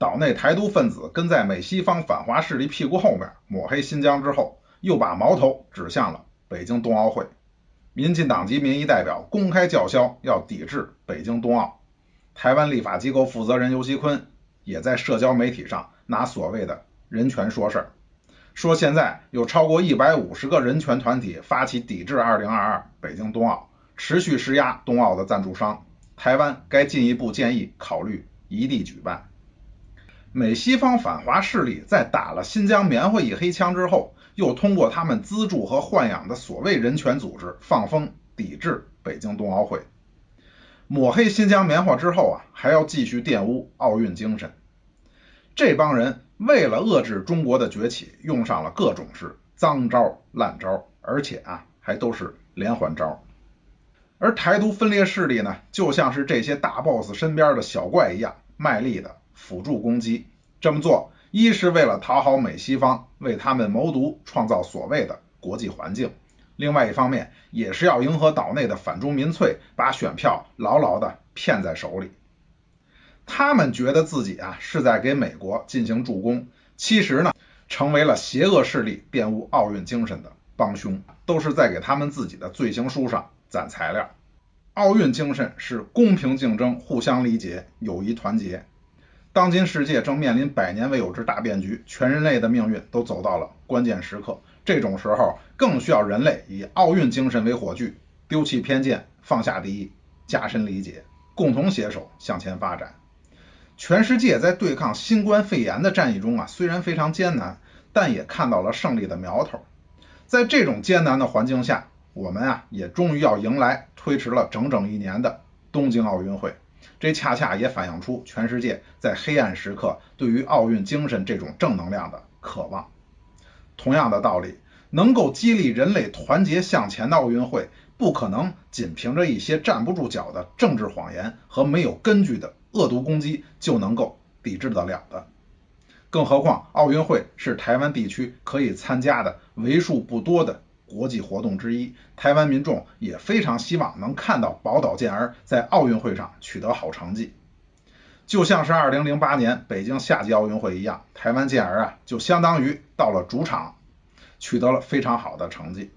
岛内台独分子跟在美西方反华势力屁股后面抹黑新疆之后，又把矛头指向了北京冬奥会。民进党籍民意代表公开叫嚣要抵制北京冬奥。台湾立法机构负责人游锡坤也在社交媒体上拿所谓的人权说事儿，说现在有超过一百五十个人权团体发起抵制二零二二北京冬奥，持续施压冬奥的赞助商。台湾该进一步建议考虑异地举办。美西方反华势力在打了新疆棉花一黑枪之后，又通过他们资助和豢养的所谓人权组织放风抵制北京冬奥会。抹黑新疆棉花之后啊，还要继续玷污奥运精神。这帮人为了遏制中国的崛起，用上了各种是脏招烂招，而且啊，还都是连环招。而台独分裂势力呢，就像是这些大 boss 身边的小怪一样，卖力的辅助攻击。这么做，一是为了讨好美西方，为他们谋独，创造所谓的国际环境。另外一方面，也是要迎合岛内的反中民粹，把选票牢牢的骗在手里。他们觉得自己啊是在给美国进行助攻，其实呢，成为了邪恶势力玷污奥运精神的帮凶，都是在给他们自己的罪行书上攒材料。奥运精神是公平竞争、互相理解、友谊团结。当今世界正面临百年未有之大变局，全人类的命运都走到了关键时刻。这种时候，更需要人类以奥运精神为火炬，丢弃偏见，放下敌意，加深理解，共同携手向前发展。全世界在对抗新冠肺炎的战役中啊，虽然非常艰难，但也看到了胜利的苗头。在这种艰难的环境下，我们啊，也终于要迎来推迟了整整一年的东京奥运会。这恰恰也反映出全世界在黑暗时刻对于奥运精神这种正能量的渴望。同样的道理，能够激励人类团结向前的奥运会，不可能仅凭着一些站不住脚的政治谎言和没有根据的恶毒攻击就能够抵制得了的。更何况，奥运会是台湾地区可以参加的为数不多的国际活动之一，台湾民众也非常希望能看到宝岛健儿在奥运会上取得好成绩。就像是二零零八年北京夏季奥运会一样，台湾健儿啊，就相当于到了主场，取得了非常好的成绩。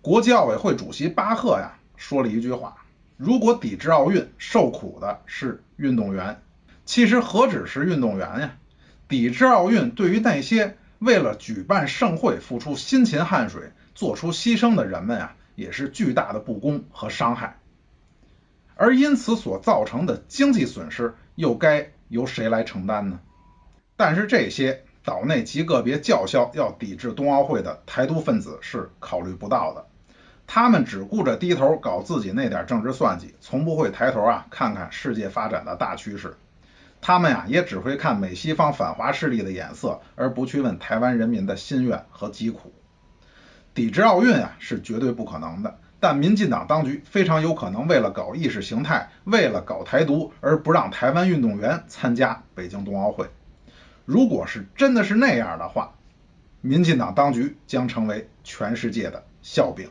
国际奥委会主席巴赫呀说了一句话：“如果抵制奥运，受苦的是运动员。”其实何止是运动员呀？抵制奥运对于那些为了举办盛会付出辛勤汗水、做出牺牲的人们啊，也是巨大的不公和伤害。而因此所造成的经济损失。又该由谁来承担呢？但是这些岛内极个别叫嚣要抵制冬奥会的台独分子是考虑不到的，他们只顾着低头搞自己那点政治算计，从不会抬头啊看看世界发展的大趋势。他们呀也只会看美西方反华势力的眼色，而不去问台湾人民的心愿和疾苦。抵制奥运啊是绝对不可能的。但民进党当局非常有可能为了搞意识形态，为了搞台独，而不让台湾运动员参加北京冬奥会。如果是真的是那样的话，民进党当局将成为全世界的笑柄。